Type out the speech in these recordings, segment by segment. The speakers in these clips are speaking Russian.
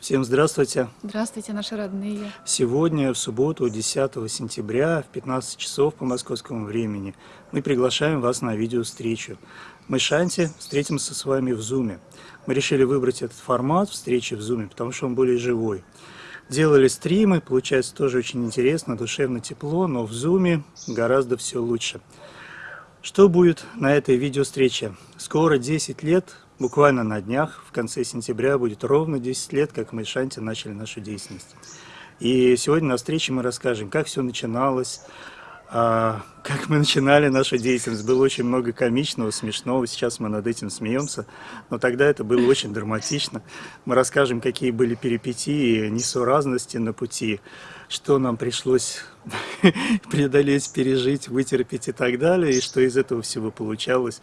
Всем здравствуйте! Здравствуйте, наши родные! Сегодня, в субботу, 10 сентября, в 15 часов по московскому времени, мы приглашаем вас на видео-встречу. Мы, Шанти, встретимся с вами в Зуме. Мы решили выбрать этот формат встречи в Зуме, потому что он более живой. Делали стримы, получается тоже очень интересно, душевно, тепло, но в Зуме гораздо все лучше. Что будет на этой видео-встрече? Скоро 10 лет Буквально на днях, в конце сентября, будет ровно 10 лет, как мы с Шанти начали нашу деятельность. И сегодня на встрече мы расскажем, как все начиналось, а, как мы начинали нашу деятельность. Было очень много комичного, смешного, сейчас мы над этим смеемся, но тогда это было очень драматично. Мы расскажем, какие были перипетии, несуразности на пути, что нам пришлось преодолеть, пережить, вытерпеть и так далее, и что из этого всего получалось.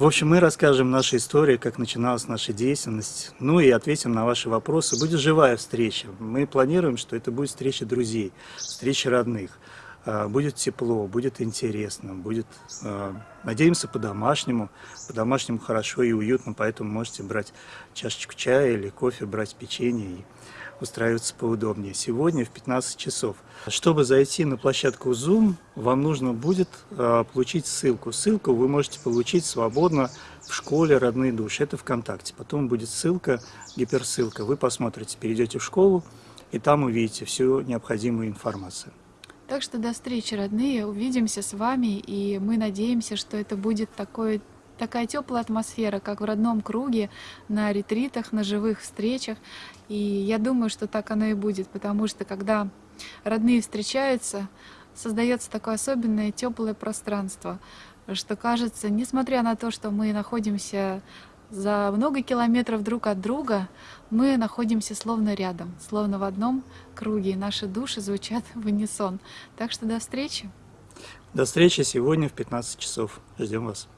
В общем, мы расскажем нашу историю, как начиналась наша деятельность, ну и ответим на ваши вопросы. Будет живая встреча. Мы планируем, что это будет встреча друзей, встреча родных. А, будет тепло, будет интересно, будет, а, надеемся, по-домашнему. По-домашнему хорошо и уютно, поэтому можете брать чашечку чая или кофе, брать печенье и устраиваться поудобнее. Сегодня в 15 часов. Чтобы зайти на площадку Zoom, вам нужно будет э, получить ссылку. Ссылку вы можете получить свободно в школе «Родные души». Это ВКонтакте. Потом будет ссылка, гиперссылка. Вы посмотрите, перейдете в школу, и там увидите всю необходимую информацию. Так что до встречи, родные. Увидимся с вами, и мы надеемся, что это будет такой такая теплая атмосфера, как в родном круге, на ретритах, на живых встречах. И я думаю, что так оно и будет, потому что когда родные встречаются, создается такое особенное теплое пространство, что кажется, несмотря на то, что мы находимся за много километров друг от друга, мы находимся словно рядом, словно в одном круге, и наши души звучат в унисон. Так что до встречи! До встречи сегодня в 15 часов. Ждем вас.